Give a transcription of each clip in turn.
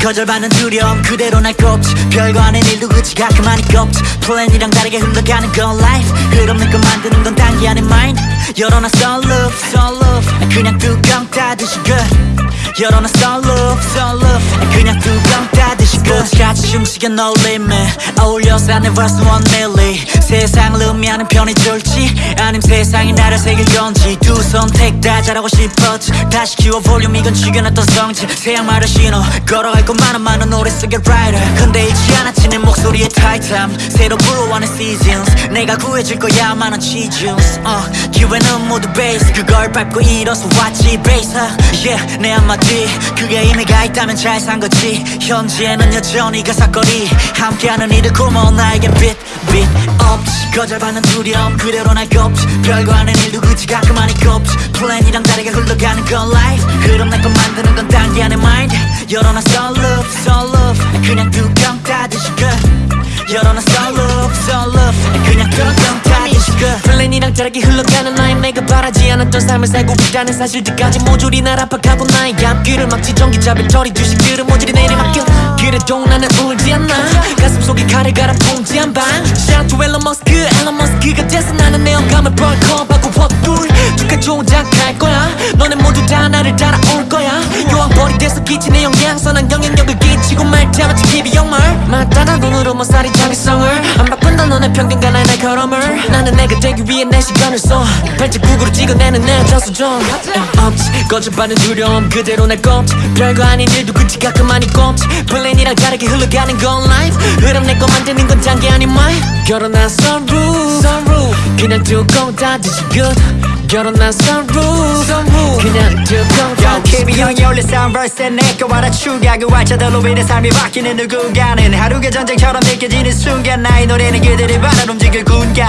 거절받는 두려움 그대로 날 꼽지. 별거 아닌 일도 그치 가끔 많이 꼽지. 플랜이랑 다르게 흘러가는 건 life. 흐름 내거 만드는 건 단기 아닌 mind. 열어놔 so love so love 그냥 뚜껑 닫으시 good 열어놔 so love so love 그냥 뚜껑 닫으시 good 같이 움직여 no limit 어울려서 I never s one milli. 세상을 의미하는 편이 좋을지 아님 세상이 나를 새길 건지. 두 선택 다 잘하고 싶었지. 다시 키워 볼륨 이건 죽여놨던 성질. 새양말을 신어 걸어갈 곳만은 많은 노래 쓰게 writer. 근데 잊지 않았지 내 목소리의 타이트함 새로 불어와는 seasons. 내가 구해줄 거야 많은 취중스 uh, 기회는 모두 베이스 그걸 밟고 일어서 왔지 베이스 yeah 내 한마디. 그게 의미가 있다면 잘 산 거지. 현재는 여전히 가사거리 함께하는 이들 고마워 나에게 빛, 빛 없지. 거절받는 두려움 그대로 날 꼽지. 별거 아닌 일도 그치 가끔 많이 꼽지. 플랜이랑 다르게 흘러가는 건 life. 흐름 내거 만드는 건 단기 안의 열어놔 so 다르게 흘러가는 나의 내가 바라지 않았던 삶을 살고 있다는 사실들까지 모조리 날 압박하고 나의 앞길을 막지 전기잡을 처리 주식들은 모조리 내리 맡겨. 그래도 나는 울지 않아 가슴속에 칼을 갈아 봉지 한 방 Shout to Elon Musk Elon Musk가 돼서 나는 내 영감을 벌컥 하고 헛불 영향선 난 영향력을 끼치고 말다마치 기비 영말 맞다나 돈으로 뭐 살이 장기성을. 안 바꾼다 너네 편견과 나의 날카로움을. 나는 내가 되기 위해 내 시간을 써. 발자국으로 찍어내는 내 저수정 없지 거절받는 두려움. 그대로 날 꼽지. 별거 아닌 일도 그치 가끔 많이 꼽지. 플랜이랑 다르게 흘러가는 건 life. 흐름 내거 만드는 건 단계 아닌 mine. 결혼한 sunroof 그냥 뚜껑 닫으시 good 결혼한 sunroof 그냥 뚜껑 닫으시 KB 형이 올린 soundverse 내거 알아 추가 그 활자들로 인해 삶이 바뀌는 누군가는 하루가 전쟁처럼 느껴지는 순간 나의 노래는 그들의 발을 움직일 군가.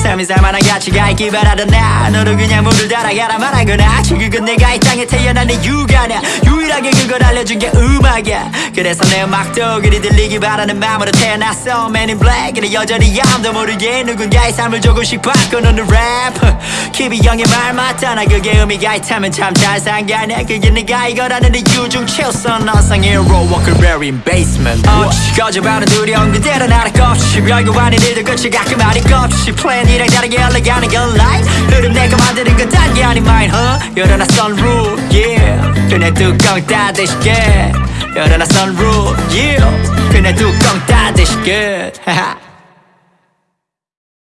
삶이 살만한 가치가 있기 바라던 나 너도 그냥 물을 따라가라 말하거나 그건 내가 이 땅에 태어난 이유가 냐 유일하게 그걸 알려준 게 음악이야. 그래서 내 음악도 그리 들리기 바라는 마음으로 태어났어. Man in Black 그래 여전히 아무도 모르게 누군가의 삶을 조금씩 바꿔놓는 랩 키비 형의 말나 그게 의미가 있다면 참 잘 산 게 아니야. 그게 네가 이거라는 이유 중 최우선 너상 hero walker bury in basement. 어, 거짓말은 두려운 그대로 나를 꼽지. 별거 아닌 일들 끝이 가끔 아닌 꼽지 플랜이랑 다르게 흘러가는 건 life. 흐름 내가 만드는 건 단계 아닌 mine huh? 열어놔 sunroof yeah. 그냥 뚜껑 닫 으시게. 열어놔 sunroof yeah 그냥 뚜껑 닫으시게